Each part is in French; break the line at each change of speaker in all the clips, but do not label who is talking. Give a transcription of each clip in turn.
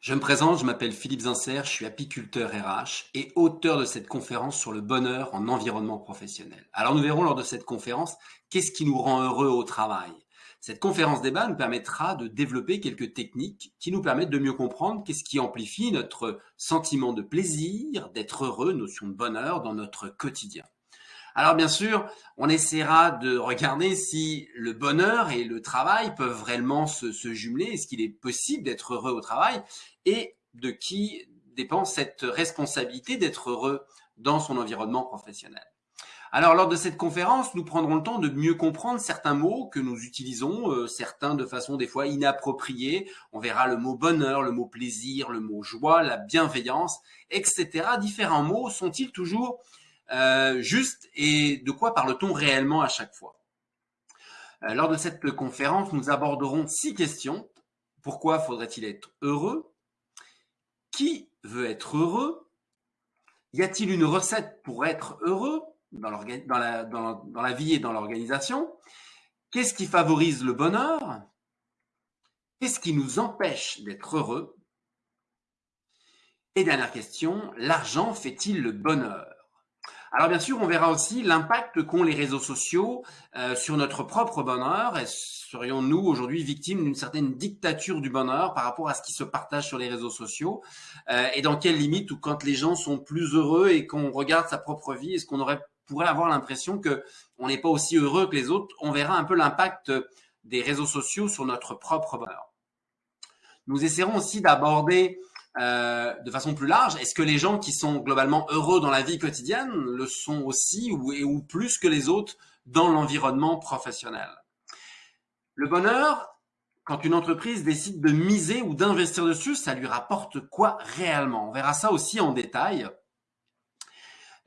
Je me présente, je m'appelle Philippe Zincer, je suis apiculteur RH et auteur de cette conférence sur le bonheur en environnement professionnel. Alors nous verrons lors de cette conférence qu'est-ce qui nous rend heureux au travail? Cette conférence débat nous permettra de développer quelques techniques qui nous permettent de mieux comprendre qu'est-ce qui amplifie notre sentiment de plaisir, d'être heureux, notion de bonheur dans notre quotidien. Alors bien sûr, on essaiera de regarder si le bonheur et le travail peuvent réellement se, jumeler. Est-ce qu'il est possible d'être heureux au travail? Et de qui dépend cette responsabilité d'être heureux dans son environnement professionnel? Alors, lors de cette conférence, nous prendrons le temps de mieux comprendre certains mots que nous utilisons, euh, certains de façon des fois inappropriée. On verra le mot bonheur, le mot plaisir, le mot joie, la bienveillance, etc. Différents mots sont-ils toujours euh, juste et de quoi parle-t-on réellement à chaque fois? Euh, Lors de cette conférence, nous aborderons six questions. Pourquoi faudrait-il être heureux? Qui veut être heureux? Y a-t-il une recette pour être heureux dans, la, dans la vie et dans l'organisation? Qu'est-ce qui favorise le bonheur? Qu'est-ce qui nous empêche d'être heureux? Et dernière question, l'argent fait-il le bonheur? Alors bien sûr, on verra aussi l'impact qu'ont les réseaux sociaux euh, sur notre propre bonheur. Serions-nous aujourd'hui victimes d'une certaine dictature du bonheur par rapport à ce qui se partage sur les réseaux sociaux? Euh, Et dans quelle limite ou quand les gens sont plus heureux et qu'on regarde sa propre vie, est-ce qu'on aurait pourrait avoir l'impression que on n'est pas aussi heureux que les autres? On verra un peu l'impact des réseaux sociaux sur notre propre bonheur. Nous essaierons aussi d'aborder euh, de façon plus large, est-ce que les gens qui sont globalement heureux dans la vie quotidienne le sont aussi ou, ou plus que les autres dans l'environnement professionnel? Le bonheur, quand une entreprise décide de miser ou d'investir dessus, ça lui rapporte quoi réellement? On verra ça aussi en détail.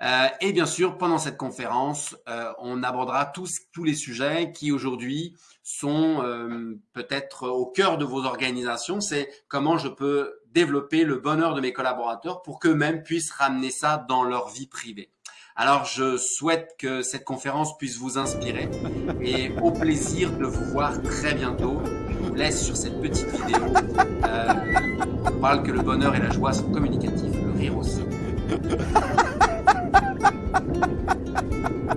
Euh, et bien sûr, pendant cette conférence, euh, on abordera tous, tous les sujets qui aujourd'hui sont euh, peut-être au cœur de vos organisations. C'est comment je peux développer le bonheur de mes collaborateurs pour qu'eux-mêmes puissent ramener ça dans leur vie privée. Alors, je souhaite que cette conférence puisse vous inspirer et au plaisir de vous voir très bientôt. Je vous laisse sur cette petite vidéo. on parle que le bonheur et la joie sont communicatifs, le rire aussi.